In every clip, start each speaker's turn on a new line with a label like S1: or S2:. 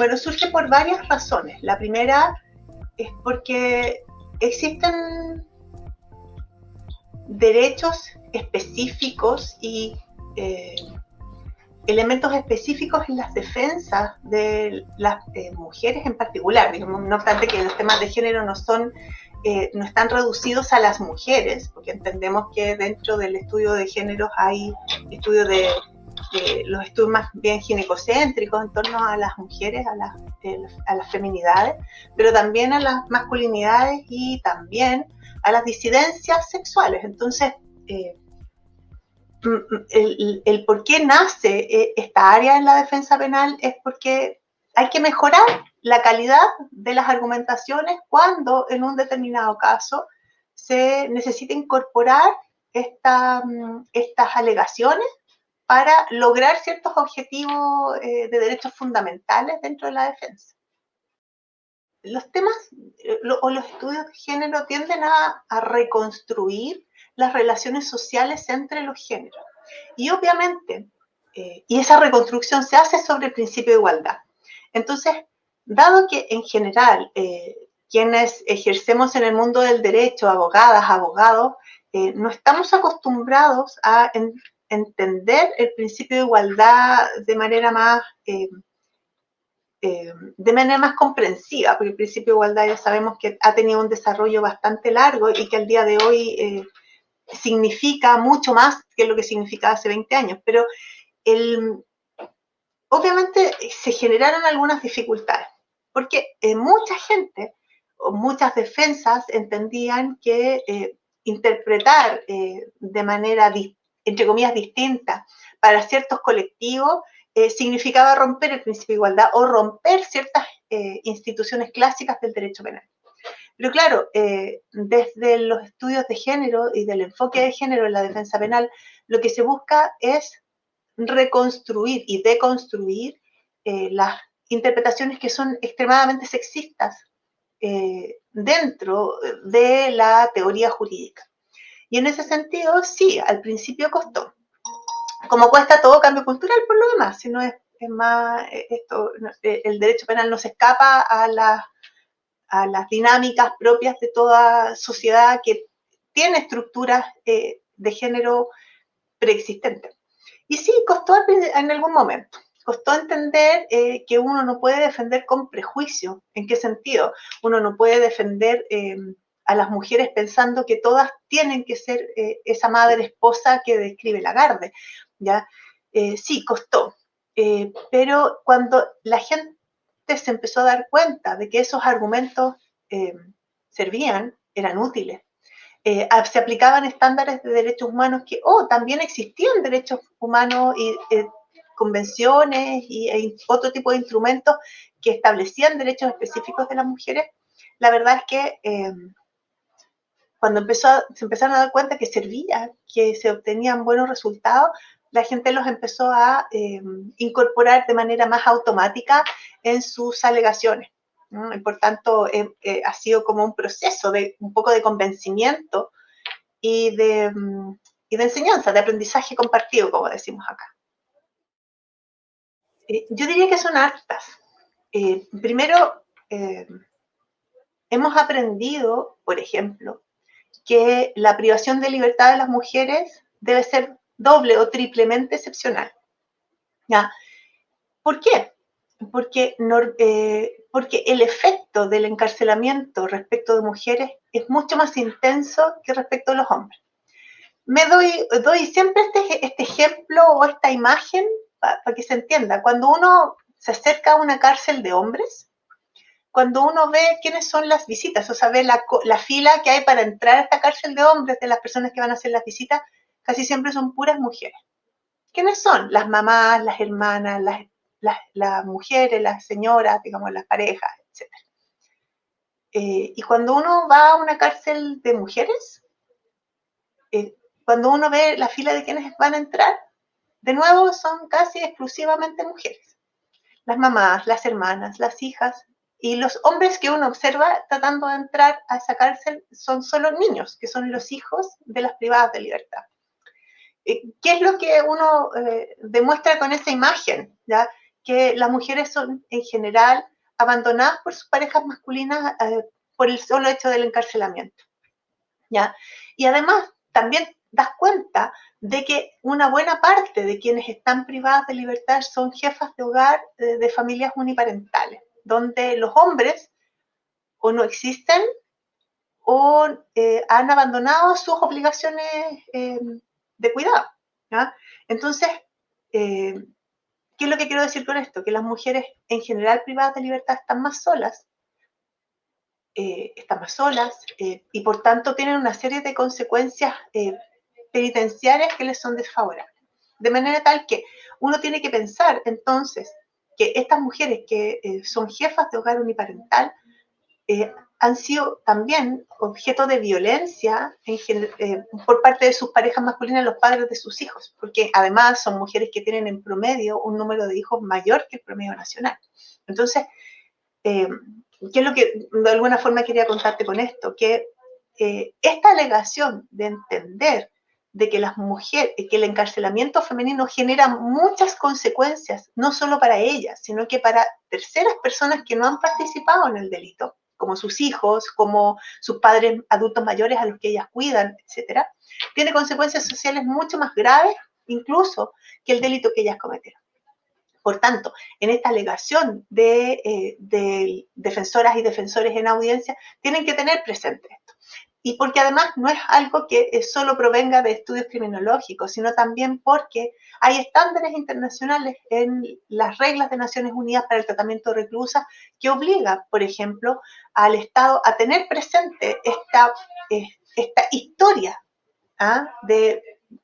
S1: Bueno, surge por varias razones. La primera es porque existen derechos específicos y eh, elementos específicos en las defensas de las eh, mujeres en particular, no obstante que los temas de género no son eh, no están reducidos a las mujeres, porque entendemos que dentro del estudio de género hay estudios de, los estudios más bien ginecocéntricos en torno a las mujeres, a las, a las feminidades, pero también a las masculinidades y también a las disidencias sexuales. Entonces, eh, el, el, por qué nace eh, esta área en la defensa penal es porque hay que mejorar la calidad de las argumentaciones cuando en un determinado caso se necesita incorporar mm, estas alegaciones para lograr ciertos objetivos eh, de derechos fundamentales dentro de la defensa. Los temas eh, o los estudios de género tienden a, reconstruir las relaciones sociales entre los géneros. Y obviamente, eh, y esa reconstrucción se hace sobre el principio de igualdad. Entonces, dado que en general eh, quienes ejercemos en el mundo del derecho, abogadas, abogados, eh, no estamos acostumbrados a entender el principio de igualdad de manera más eh, de manera más comprensiva, porque el principio de igualdad ya sabemos que ha tenido un desarrollo bastante largo y que al día de hoy significa mucho más que lo que significaba hace 20 años, pero el, obviamente se generaron algunas dificultades, porque eh, mucha gente o muchas defensas entendían que eh, interpretar eh, de manera, entre comillas, distinta para ciertos colectivos significaba romper el principio de igualdad o romper ciertas instituciones clásicas del derecho penal. Pero claro, desde los estudios de género y del enfoque de género en la defensa penal, lo que se busca es reconstruir y deconstruir eh, las interpretaciones que son extremadamente sexistas eh, dentro de la teoría jurídica. Y en ese sentido, sí, al principio costó. Como cuesta todo cambio cultural por lo demás, si no es, más, eh, esto, el derecho penal no se escapa a, a las dinámicas propias de toda sociedad que tiene estructuras de género preexistentes. Y sí, costó en algún momento. Costó entender eh, que uno no puede defender con prejuicio. ¿En qué sentido? Uno no puede defender a las mujeres pensando que todas tienen que ser eh, esa madre esposa que describe Lagarde. ¿ya? Eh, sí, costó. pero cuando la gente se empezó a dar cuenta de que esos argumentos em, servían, eran útiles, eh, se aplicaban estándares de derechos humanos que, oh, también existían derechos humanos y eh, convenciones y e otro tipo de instrumentos que establecían derechos específicos de las mujeres, la verdad es que em, cuando empezó se empezaron a dar cuenta que servía, que se obtenían buenos resultados, la gente los empezó a em, incorporar de manera más automática en sus alegaciones. Y por tanto, eh, eh, ha sido como un proceso de un poco de convencimiento y de, mm, y de enseñanza, de aprendizaje compartido, como decimos acá. Eh, yo diría que son hartas. primero, hemos aprendido, por ejemplo, que la privación de libertad de las mujeres debe ser doble o triplemente excepcional. ¿Ya? ¿Por qué? Porque porque el efecto del encarcelamiento respecto de mujeres es mucho más intenso que respecto a los hombres. Me doy, doy siempre este, este ejemplo o esta imagen para que se entienda. Cuando uno se acerca a una cárcel de hombres, cuando uno ve quiénes son las visitas, o sea, ve la, la, fila que hay para entrar a esta cárcel de hombres, de las personas que van a hacer las visitas, casi siempre son puras mujeres. ¿Quiénes son? Las mamás, las hermanas, las las, mujeres, las señoras, digamos, las parejas, etc. Eh, y cuando uno va a una cárcel de mujeres, eh, cuando uno ve la fila de quienes van a entrar, de nuevo son casi exclusivamente mujeres. Las mamás, las hermanas, las hijas y los hombres que uno observa tratando de entrar a esa cárcel son solo niños, que son los hijos de las privadas de libertad. Eh, ¿Qué es lo que uno demuestra con esa imagen? ¿ya? que las mujeres son en general abandonadas por sus parejas masculinas eh, por el solo hecho del encarcelamiento. ¿ya? Y además también das cuenta de que una buena parte de quienes están privadas de libertad son jefas de hogar eh, de familias uniparentales, donde los hombres o no existen o eh, han abandonado sus obligaciones de cuidado. Entonces, ¿qué es lo que quiero decir con esto? Que las mujeres en general privadas de libertad están más solas eh, están más solas eh, y por tanto tienen una serie de consecuencias penitenciarias que les son desfavorables. De manera tal que uno tiene que pensar entonces que estas mujeres que son jefas de hogar uniparental han sido también objeto de violencia por parte de sus parejas masculinas, los padres de sus hijos, porque además son mujeres que tienen en promedio un número de hijos mayor que el promedio nacional. Entonces, ¿Qué es lo que de alguna forma quería contarte con esto? Que eh, esta alegación de entender de que las mujeres, que el encarcelamiento femenino genera muchas consecuencias, no solo para ellas, sino que para terceras personas que no han participado en el delito, como sus hijos, como sus padres adultos mayores a los que ellas cuidan, etcétera, tiene consecuencias sociales mucho más graves incluso que el delito que ellas cometieron. Por tanto, en esta alegación eh, de, defensoras y defensores en audiencia, tienen que tener presente. Y porque además no es algo que eh, solo provenga de estudios criminológicos, sino también porque hay estándares internacionales en las reglas de Naciones Unidas para el tratamiento de reclusas que obliga, por ejemplo, al Estado a tener presente esta, eh, esta historia ¿ah? de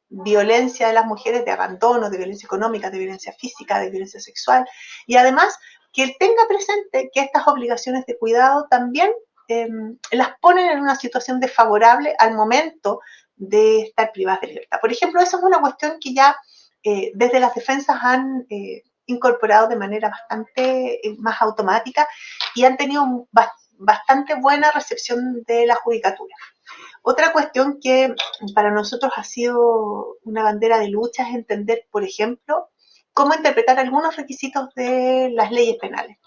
S1: violencia de las mujeres, de abandono, de violencia económica, de violencia física, de violencia sexual, y además que él tenga presente que estas obligaciones de cuidado también em, las ponen en una situación desfavorable al momento de estar privadas de libertad. Por ejemplo, esa es una cuestión que ya eh, desde las defensas han eh, incorporado de manera bastante eh, más automática y han tenido bastante buena recepción de la judicatura. Otra cuestión que para nosotros ha sido una bandera de lucha es entender, por ejemplo, cómo interpretar algunos requisitos de las leyes penales.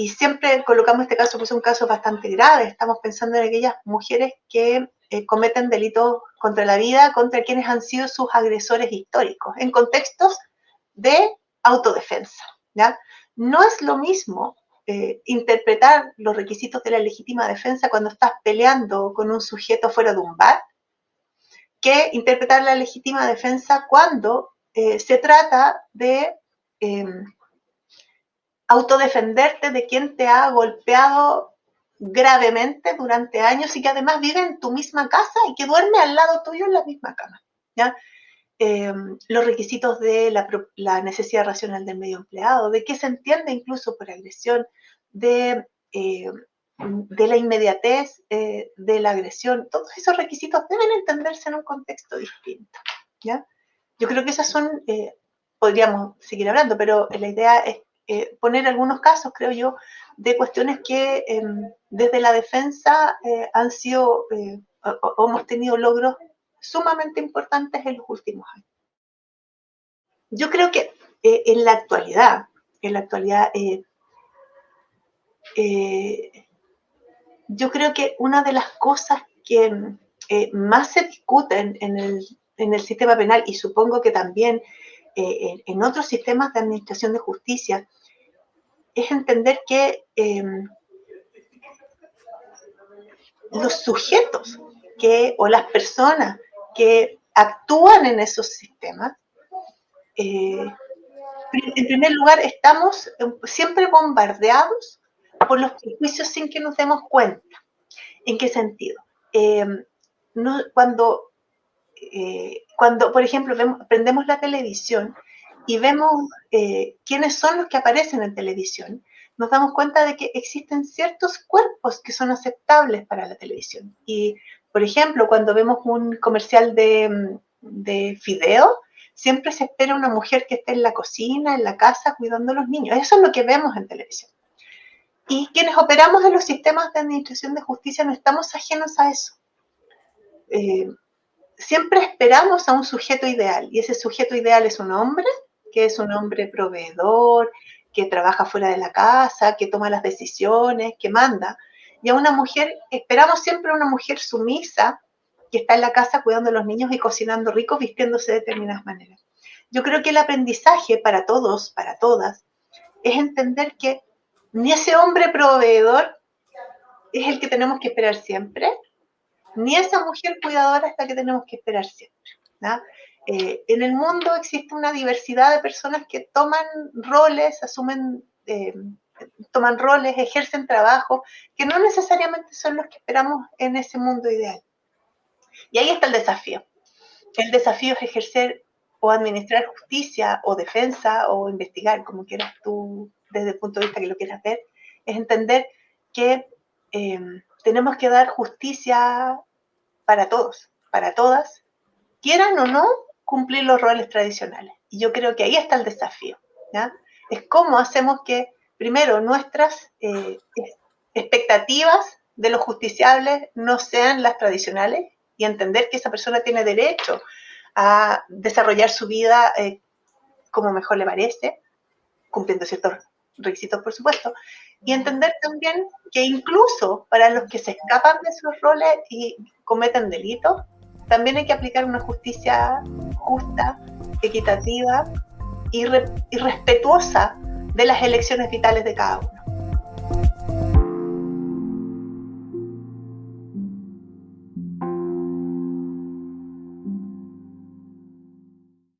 S1: Y siempre colocamos este caso, pues es un caso bastante grave. Estamos pensando en aquellas mujeres que eh, cometen delitos contra la vida, contra quienes han sido sus agresores históricos, en contextos de autodefensa. ¿ya? No es lo mismo eh, interpretar los requisitos de la legítima defensa cuando estás peleando con un sujeto fuera de un bar, que interpretar la legítima defensa cuando eh, se trata de em, autodefenderte de quien te ha golpeado gravemente durante años y que además vive en tu misma casa y que duerme al lado tuyo en la misma cama. ¿ya? Em, los requisitos de la, necesidad racional del medio empleado, de qué se entiende incluso por agresión, de, eh, la inmediatez eh, de la agresión, todos esos requisitos deben entenderse en un contexto distinto. ¿ya? Yo creo que esas son, eh, podríamos seguir hablando, pero la idea es poner algunos casos, creo yo, de cuestiones que em, desde la defensa han sido o, hemos tenido logros sumamente importantes en los últimos años. Yo creo que en la actualidad, en la actualidad eh, yo creo que una de las cosas que eh, más se discuten en el, sistema penal y supongo que también eh, en, otros sistemas de administración de justicia es entender que los sujetos que, o las personas que actúan en esos sistemas, en primer lugar, estamos siempre bombardeados por los prejuicios sin que nos demos cuenta. ¿En qué sentido? Eh, cuando, eh, cuando, por ejemplo, prendemos la televisión y vemos eh, quiénes son los que aparecen en televisión, nos damos cuenta de que existen ciertos cuerpos que son aceptables para la televisión. Y, por ejemplo, cuando vemos un comercial de, de fideo, siempre se espera una mujer que esté en la cocina, en la casa, cuidando a los niños. Eso es lo que vemos en televisión. Y quienes operamos en los sistemas de administración de justicia no estamos ajenos a eso. Eh, siempre esperamos a un sujeto ideal y ese sujeto ideal es un hombre que es un hombre proveedor, que trabaja fuera de la casa, que toma las decisiones, que manda. Y a una mujer, esperamos siempre a una mujer sumisa, que está en la casa cuidando a los niños y cocinando rico, vistiéndose de determinadas maneras. Yo creo que el aprendizaje para todos, para todas, es entender que ni ese hombre proveedor es el que tenemos que esperar siempre, ni esa mujer cuidadora es la que tenemos que esperar siempre. Eh, en el mundo existe una diversidad de personas que toman roles, asumen, eh, toman roles, ejercen trabajo, que no necesariamente son los que esperamos en ese mundo ideal. Y ahí está el desafío. El desafío es ejercer o administrar justicia o defensa o investigar, como quieras tú, desde el punto de vista que lo quieras ver, es entender que eh, tenemos que dar justicia para todos, para todas, quieran o no cumplir los roles tradicionales. Y yo creo que ahí está el desafío. Es cómo hacemos que, primero, nuestras eh, expectativas de los justiciables no sean las tradicionales y entender que esa persona tiene derecho a desarrollar su vida eh, como mejor le parece, cumpliendo ciertos requisitos, por supuesto, y entender también que incluso para los que se escapan de esos roles y cometen delitos, también hay que aplicar una justicia justa, equitativa y, respetuosa de las elecciones vitales de cada uno.